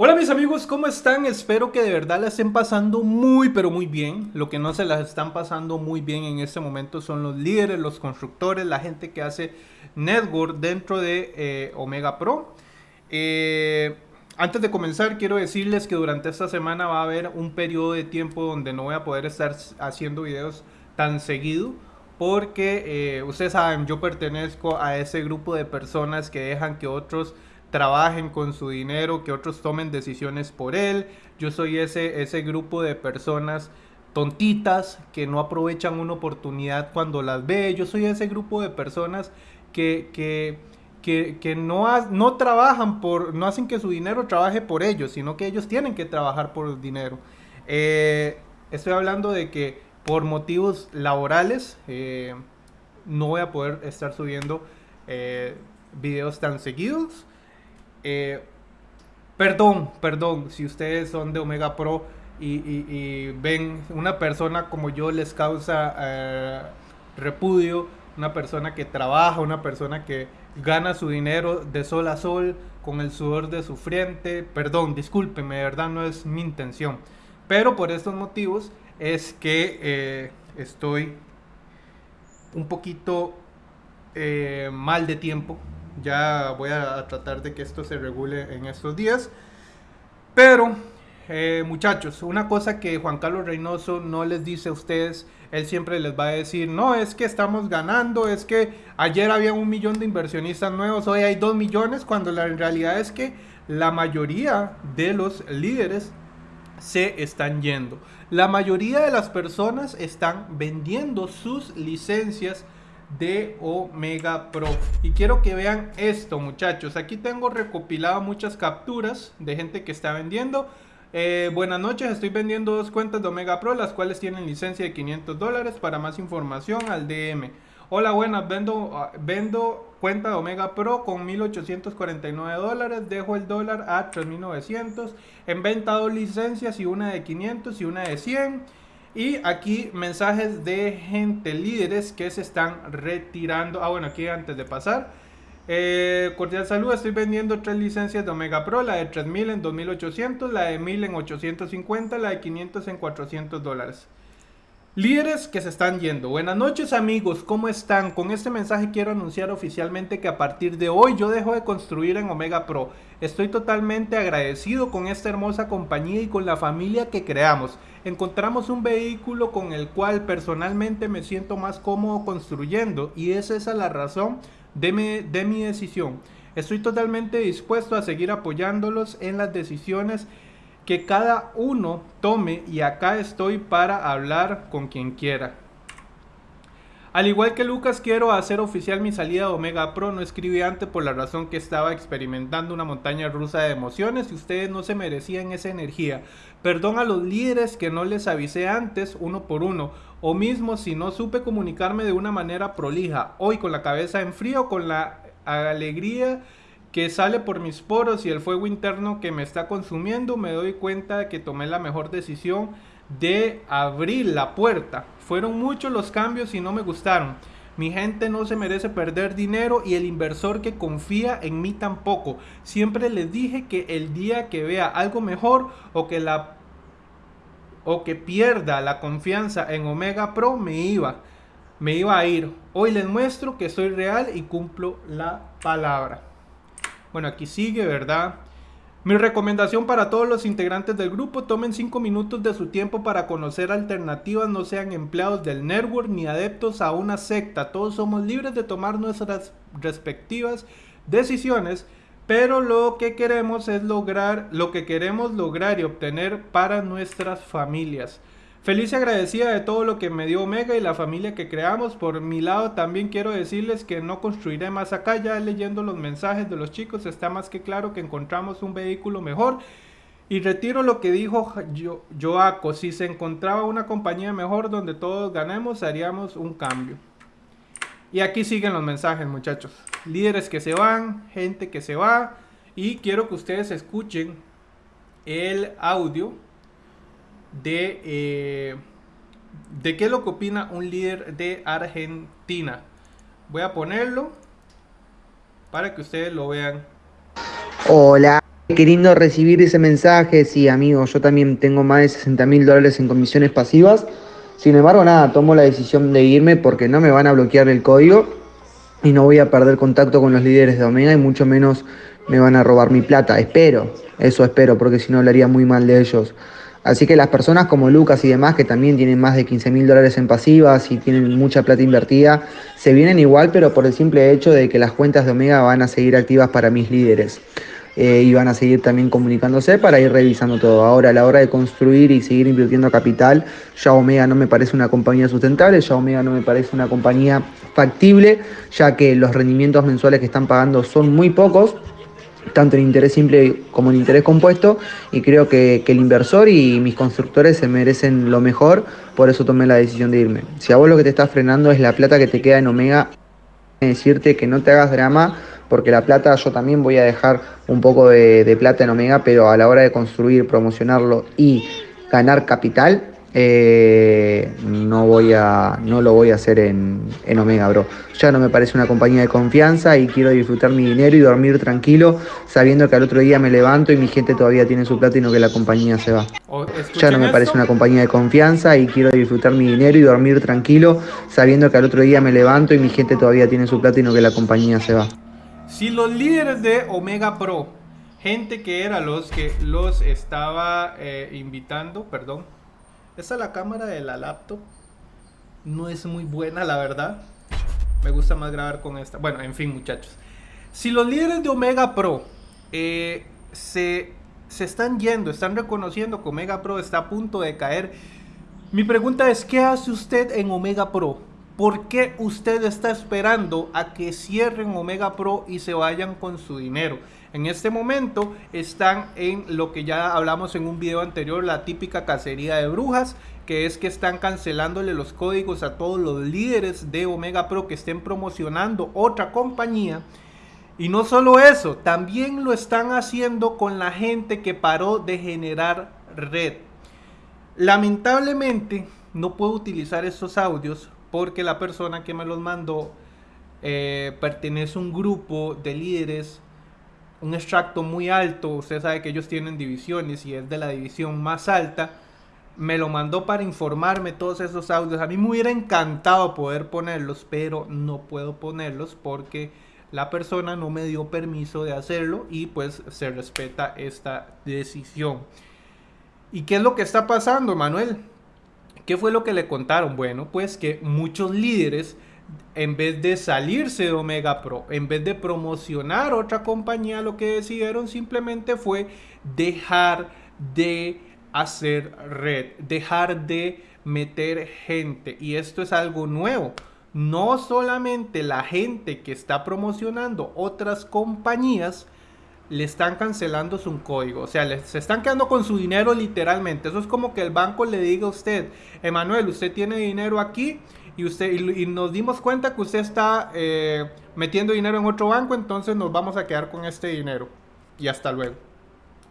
Hola mis amigos, ¿cómo están? Espero que de verdad la estén pasando muy pero muy bien. Lo que no se las están pasando muy bien en este momento son los líderes, los constructores, la gente que hace network dentro de eh, Omega Pro. Eh, antes de comenzar quiero decirles que durante esta semana va a haber un periodo de tiempo donde no voy a poder estar haciendo videos tan seguido porque eh, ustedes saben, yo pertenezco a ese grupo de personas que dejan que otros trabajen con su dinero, que otros tomen decisiones por él. Yo soy ese, ese grupo de personas tontitas que no aprovechan una oportunidad cuando las ve. Yo soy ese grupo de personas que, que, que, no, no trabajan por, no hacen que su dinero trabaje por ellos, sino que ellos tienen que trabajar por el dinero. Eh, estoy hablando de que por motivos laborales eh, no voy a poder estar subiendo eh, videos tan seguidos. Eh, perdón, perdón, si ustedes son de Omega Pro y, ven una persona como yo les causa eh, repudio, una persona que trabaja, una persona que gana su dinero de sol a sol con el sudor de su frente, perdón, discúlpenme, de verdad no es mi intención. Pero por estos motivos es que eh, estoy un poquito mal de tiempo ya voy a tratar de que esto se regule en estos días. Pero, eh, muchachos, una cosa que Juan Carlos Reynoso no les dice a ustedes, él siempre les va a decir, no, es que estamos ganando, es que ayer había un millón de inversionistas nuevos, hoy hay dos millones, cuando la realidad es que la mayoría de los líderes se están yendo. La mayoría de las personas están vendiendo sus licencias de Omega Pro. Y quiero que vean esto, muchachos. Aquí tengo recopilado muchas capturas de gente que está vendiendo. Eh, buenas noches, estoy vendiendo dos cuentas de Omega Pro, las cuales tienen licencia de 500 dólares. Para más información, al DM. Hola, buenas, vendo, ah, vendo cuenta de Omega Pro con 1849 dólares. Dejo el dólar a 3900. En venta dos licencias y una de 500 y una de 100. Y aquí mensajes de gente, líderes que se están retirando. Ah, bueno, aquí antes de pasar. Eh, cordial salud, estoy vendiendo tres licencias de Omega Pro, la de 3000 en 2800, la de 1000 en 850, la de 500 en 400 dólares. Líderes que se están yendo. Buenas noches amigos, ¿cómo están? Con este mensaje quiero anunciar oficialmente que a partir de hoy yo dejo de construir en Omega Pro. Estoy totalmente agradecido con esta hermosa compañía y con la familia que creamos. Encontramos un vehículo con el cual personalmente me siento más cómodo construyendo y esa es la razón de mi, de mi decisión. Estoy totalmente dispuesto a seguir apoyándolos en las decisiones que cada uno tome y acá estoy para hablar con quien quiera. Al igual que Lucas, quiero hacer oficial mi salida de Omega Pro. No escribí antes por la razón que estaba experimentando una montaña rusa de emociones y ustedes no se merecían esa energía. Perdón a los líderes que no les avisé antes uno por uno, o mismo si no supe comunicarme de una manera prolija. Hoy con la cabeza en frío, con la alegría que sale por mis poros y el fuego interno que me está consumiendo, me doy cuenta de que tomé la mejor decisión de abrir la puerta. Fueron muchos los cambios y no me gustaron. Mi gente no se merece perder dinero y el inversor que confía en mí tampoco. Siempre les dije que el día que vea algo mejor o que la o que pierda la confianza en Omega Pro me iba me iba a ir. Hoy les muestro que soy real y cumplo la palabra. Bueno, aquí sigue, ¿verdad? Mi recomendación para todos los integrantes del grupo, tomen 5 minutos de su tiempo para conocer alternativas, no sean empleados del network ni adeptos a una secta. Todos somos libres de tomar nuestras respectivas decisiones, pero lo que queremos es lograr lo que queremos lograr y obtener para nuestras familias. Feliz y agradecida de todo lo que me dio Omega y la familia que creamos. Por mi lado también quiero decirles que no construiré más acá. Ya leyendo los mensajes de los chicos está más que claro que encontramos un vehículo mejor. Y retiro lo que dijo Joaco. Si se encontraba una compañía mejor donde todos ganemos, haríamos un cambio. Y aquí siguen los mensajes muchachos. Líderes que se van, gente que se va. Y quiero que ustedes escuchen el audio de, eh, de qué es lo que opina un líder de Argentina. Voy a ponerlo para que ustedes lo vean. Hola, Qué lindo recibir ese mensaje, sí, amigo, yo también tengo más de 60 mil dólares en comisiones pasivas. Sin embargo, nada, tomo la decisión de irme porque no me van a bloquear el código y no voy a perder contacto con los líderes de Omega y mucho menos me van a robar mi plata. Espero, eso espero, porque si no hablaría muy mal de ellos. Así que las personas como Lucas y demás, que también tienen más de 15 mil dólares en pasivas y tienen mucha plata invertida, se vienen igual, pero por el simple hecho de que las cuentas de Omega van a seguir activas para mis líderes. Eh, y van a seguir también comunicándose para ir revisando todo. Ahora, a la hora de construir y seguir invirtiendo capital, ya Omega no me parece una compañía sustentable, ya Omega no me parece una compañía factible, ya que los rendimientos mensuales que están pagando son muy pocos tanto en interés simple como en interés compuesto y creo que, el inversor y mis constructores se merecen lo mejor, por eso tomé la decisión de irme. Si a vos lo que te está frenando es la plata que te queda en Omega, decirte que no te hagas drama, porque la plata yo también voy a dejar un poco de, de plata en Omega, pero a la hora de construir, promocionarlo y ganar capital, eh, no voy a no lo voy a hacer en, en, Omega, bro. Ya no me parece una compañía de confianza y quiero disfrutar mi dinero y dormir tranquilo sabiendo que al otro día me levanto y mi gente todavía tiene su plata y no que la compañía se va. Ya no me parece una compañía de confianza y quiero disfrutar mi dinero y dormir tranquilo sabiendo que al otro día me levanto y mi gente todavía tiene su plata y no que la compañía se va. Si los líderes de Omega Pro, gente que era los que los estaba eh, invitando, perdón, esta es la cámara de la laptop. No es muy buena, la verdad. Me gusta más grabar con esta. Bueno, en fin, muchachos. Si los líderes de Omega Pro eh, se, se están yendo, están reconociendo que Omega Pro está a punto de caer, mi pregunta es, ¿qué hace usted en Omega Pro? ¿Por qué usted está esperando a que cierren Omega Pro y se vayan con su dinero? En este momento están en lo que ya hablamos en un video anterior, la típica cacería de brujas, que es que están cancelándole los códigos a todos los líderes de Omega Pro que estén promocionando otra compañía. Y no solo eso, también lo están haciendo con la gente que paró de generar red. Lamentablemente no puedo utilizar estos audios porque la persona que me los mandó eh, pertenece a un grupo de líderes un extracto muy alto, usted sabe que ellos tienen divisiones y es de la división más alta, me lo mandó para informarme todos esos audios. A mí me hubiera encantado poder ponerlos, pero no puedo ponerlos porque la persona no me dio permiso de hacerlo y pues se respeta esta decisión. ¿Y qué es lo que está pasando, Manuel? ¿Qué fue lo que le contaron? Bueno, pues que muchos líderes en vez de salirse de Omega Pro, en vez de promocionar otra compañía, lo que decidieron simplemente fue dejar de hacer red, dejar de meter gente. Y esto es algo nuevo. No solamente la gente que está promocionando otras compañías le están cancelando su código. O sea, se están quedando con su dinero literalmente. Eso es como que el banco le diga a usted, Emanuel, usted tiene dinero aquí y, usted, y, nos dimos cuenta que usted está eh, metiendo dinero en otro banco, entonces nos vamos a quedar con este dinero. Y hasta luego.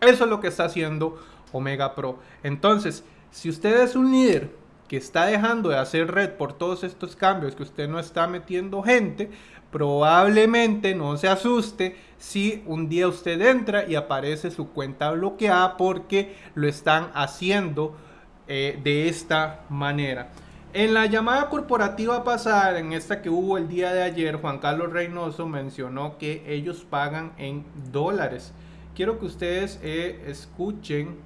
Eso es lo que está haciendo Omega Pro. Entonces, si usted es un líder que está dejando de hacer red por todos estos cambios, que usted no está metiendo gente, probablemente no se asuste si un día usted entra y aparece su cuenta bloqueada porque lo están haciendo eh, de esta manera. En la llamada corporativa pasada, en esta que hubo el día de ayer, Juan Carlos Reynoso mencionó que ellos pagan en dólares. Quiero que ustedes eh, escuchen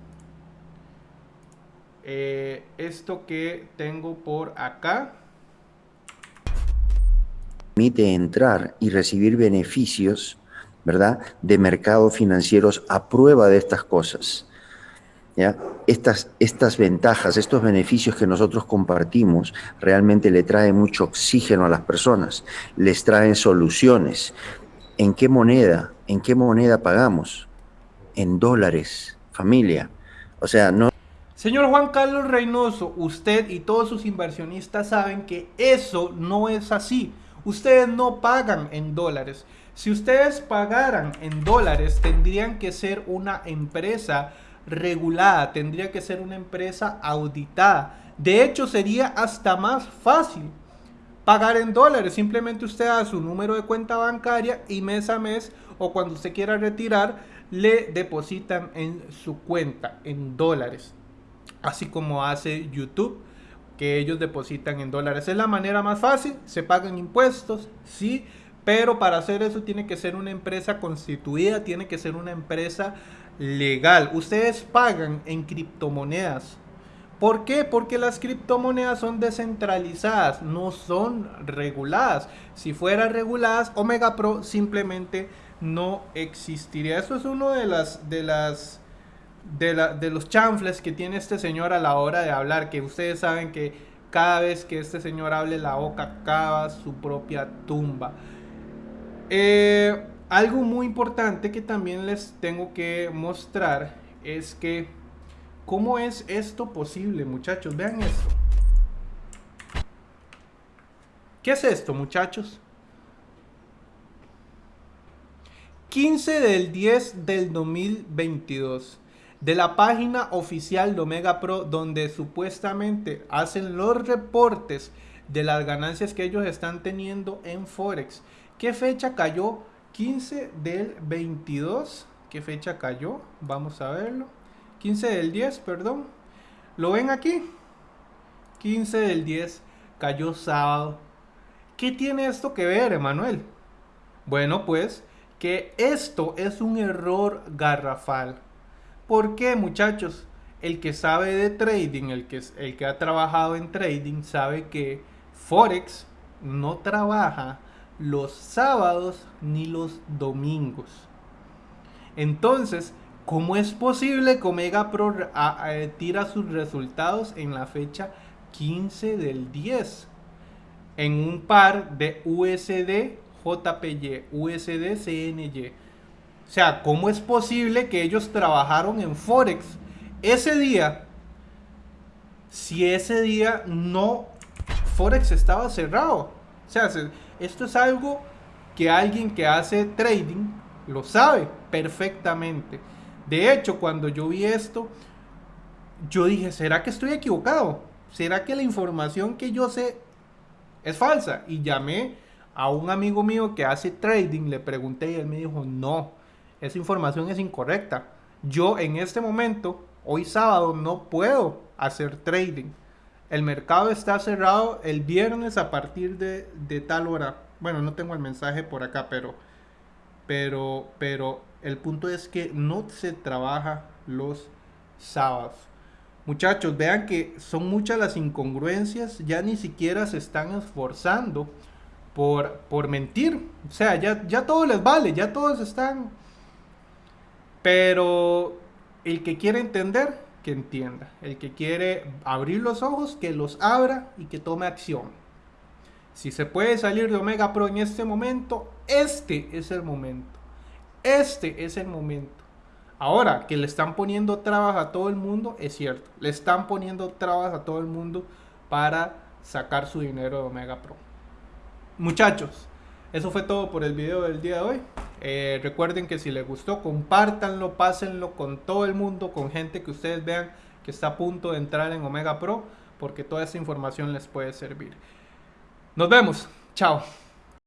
eh, esto que tengo por acá. Permite entrar y recibir beneficios, ¿verdad? De mercados financieros a prueba de estas cosas. Estas, estas ventajas, estos beneficios que nosotros compartimos, realmente le traen mucho oxígeno a las personas, les traen soluciones. ¿En qué moneda? ¿En qué moneda pagamos? En dólares, familia. O sea, no... Señor Juan Carlos Reynoso, usted y todos sus inversionistas saben que eso no es así. Ustedes no pagan en dólares. Si ustedes pagaran en dólares, tendrían que ser una empresa regulada, tendría que ser una empresa auditada. De hecho, sería hasta más fácil pagar en dólares. Simplemente usted da su número de cuenta bancaria y mes a mes o cuando usted quiera retirar, le depositan en su cuenta en dólares. Así como hace YouTube, que ellos depositan en dólares. Es la manera más fácil, se pagan impuestos, sí, pero para hacer eso tiene que ser una empresa constituida, tiene que ser una empresa legal. Ustedes pagan en criptomonedas. ¿Por qué? Porque las criptomonedas son descentralizadas, no son reguladas. Si fueran reguladas, Omega Pro simplemente no existiría. Eso es uno de las de las de, la, de los chanfles que tiene este señor a la hora de hablar, que ustedes saben que cada vez que este señor hable la boca cava su propia tumba. Eh, algo muy importante que también les tengo que mostrar es que cómo es esto posible, muchachos. Vean esto. ¿Qué es esto, muchachos? 15 del 10 del 2022 de la página oficial de Omega Pro donde supuestamente hacen los reportes de las ganancias que ellos están teniendo en Forex. ¿Qué fecha cayó? 15 del 22. ¿Qué fecha cayó? Vamos a verlo. 15 del 10, perdón. ¿Lo ven aquí? 15 del 10 cayó sábado. ¿Qué tiene esto que ver, Emanuel? Bueno, pues que esto es un error garrafal. ¿Por qué, muchachos? El que sabe de trading, el que, el que ha trabajado en trading, sabe que Forex no trabaja los sábados ni los domingos. Entonces, ¿cómo es posible que Omega Pro tira sus resultados en la fecha 15 del 10? En un par de USD JPY, USD CNY. O sea, ¿cómo es posible que ellos trabajaron en Forex ese día? Si ese día no Forex estaba cerrado. O sea, esto es algo que alguien que hace trading lo sabe perfectamente. De hecho, cuando yo vi esto, yo dije, ¿será que estoy equivocado? ¿Será que la información que yo sé es falsa? Y llamé a un amigo mío que hace trading, le pregunté y él me dijo, no, esa información es incorrecta. Yo en este momento, hoy sábado, no puedo hacer trading. El mercado está cerrado el viernes a partir de, tal hora. Bueno, no tengo el mensaje por acá, pero, pero, pero el punto es que no se trabaja los sábados. Muchachos, vean que son muchas las incongruencias, ya ni siquiera se están esforzando por, por mentir. O sea, ya, ya todo les vale, ya todos están... Pero el que quiere entender, que entienda. El que quiere abrir los ojos, que los abra y que tome acción. Si se puede salir de Omega Pro en este momento, este es el momento. Este es el momento. Ahora, que le están poniendo trabas a todo el mundo, es cierto. Le están poniendo trabas a todo el mundo para sacar su dinero de Omega Pro. Muchachos, eso fue todo por el video del día de hoy. Eh, recuerden que si les gustó, compártanlo, pásenlo con todo el mundo, con gente que ustedes vean que está a punto de entrar en Omega Pro, porque toda esa información les puede servir. Nos vemos. Chao.